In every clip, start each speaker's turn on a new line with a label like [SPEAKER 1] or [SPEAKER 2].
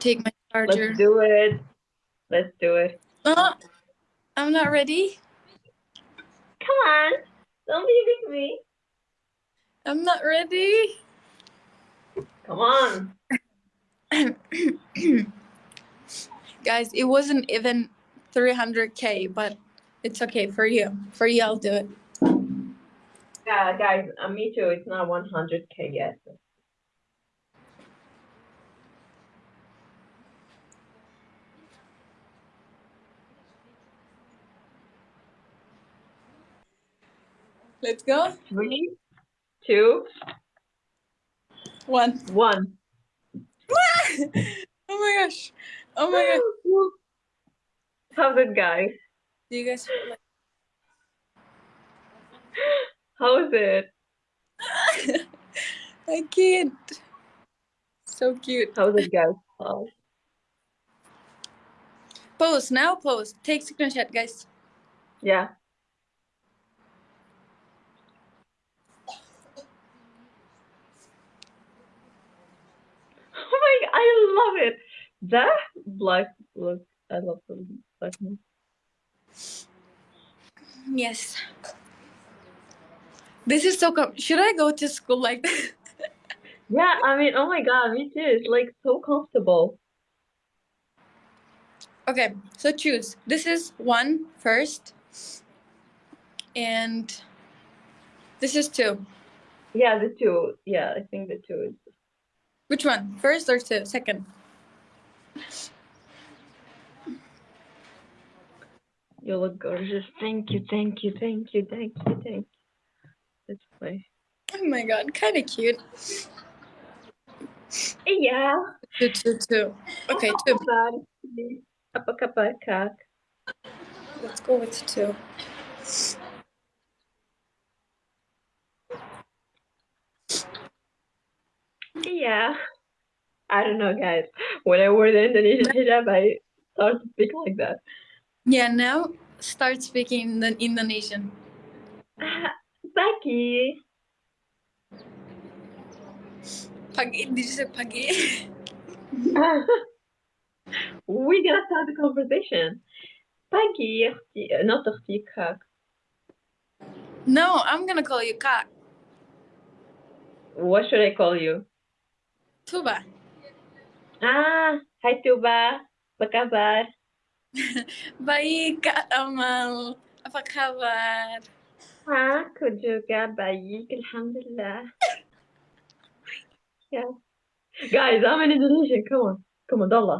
[SPEAKER 1] take my charger.
[SPEAKER 2] Let's do it. Let's do it.
[SPEAKER 1] Uh, I'm not ready.
[SPEAKER 2] Come on. Don't be with me.
[SPEAKER 1] I'm not ready.
[SPEAKER 2] Come on.
[SPEAKER 1] Guys, it wasn't even 300k, but it's okay for you. For you, I'll do it.
[SPEAKER 2] Yeah, guys, uh, me too. It's not 100k yet.
[SPEAKER 1] Let's go.
[SPEAKER 2] Three, two,
[SPEAKER 1] One.
[SPEAKER 2] one.
[SPEAKER 1] oh my gosh. Oh my gosh.
[SPEAKER 2] How's it, guys?
[SPEAKER 1] Do you guys feel like
[SPEAKER 2] How's it?
[SPEAKER 1] I can't. So cute.
[SPEAKER 2] How's it, guys? Oh.
[SPEAKER 1] Pose now. Pose. Take screenshot, guys.
[SPEAKER 2] Yeah. Oh my, I love it. That black look, I love the black one.
[SPEAKER 1] Yes. This is so com- Should I go to school like this?
[SPEAKER 2] Yeah, I mean, oh my god, me too. It's like so comfortable.
[SPEAKER 1] okay, so choose. This is one first. And this is two.
[SPEAKER 2] Yeah, the two. Yeah, I think the two is.
[SPEAKER 1] Which one? First or two? Second?
[SPEAKER 2] You look gorgeous. Thank you, thank you, thank you, thank you, thank you. Let's play.
[SPEAKER 1] Oh my god, kind of cute.
[SPEAKER 2] Yeah.
[SPEAKER 1] Two, two, two. Okay, two.
[SPEAKER 2] Apa kabar, kak?
[SPEAKER 1] Let's go with two.
[SPEAKER 2] Yeah. I don't know, guys When I wear the Indonesian hijab, I start to speak like that.
[SPEAKER 1] Yeah, now start speaking the Indonesian.
[SPEAKER 2] Pagi.
[SPEAKER 1] Pagi, did you say pagi?
[SPEAKER 2] we gotta start the conversation. Pagi, اختي- not اختي, kak.
[SPEAKER 1] no, I'm gonna call you Kak.
[SPEAKER 2] What should I call you?
[SPEAKER 1] Tuba.
[SPEAKER 2] Ah, hi Tuba. Apa kabar?
[SPEAKER 1] Baik, Kak Amal. Apa kabar?
[SPEAKER 2] Aku juga baik, alhamdulillah. yeah. Guys, I'm in Indonesian. Come on. Come on, Dalla.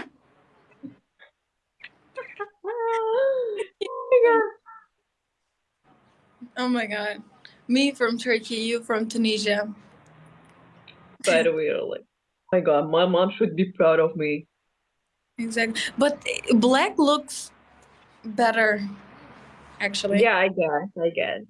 [SPEAKER 2] oh my god.
[SPEAKER 1] Oh my god. Me from Turkey, you from Tunisia.
[SPEAKER 2] By the way, like, oh my god, my mom should be proud of me.
[SPEAKER 1] Exactly. But eh, black looks better, actually.
[SPEAKER 2] Yeah, I guess, I guess.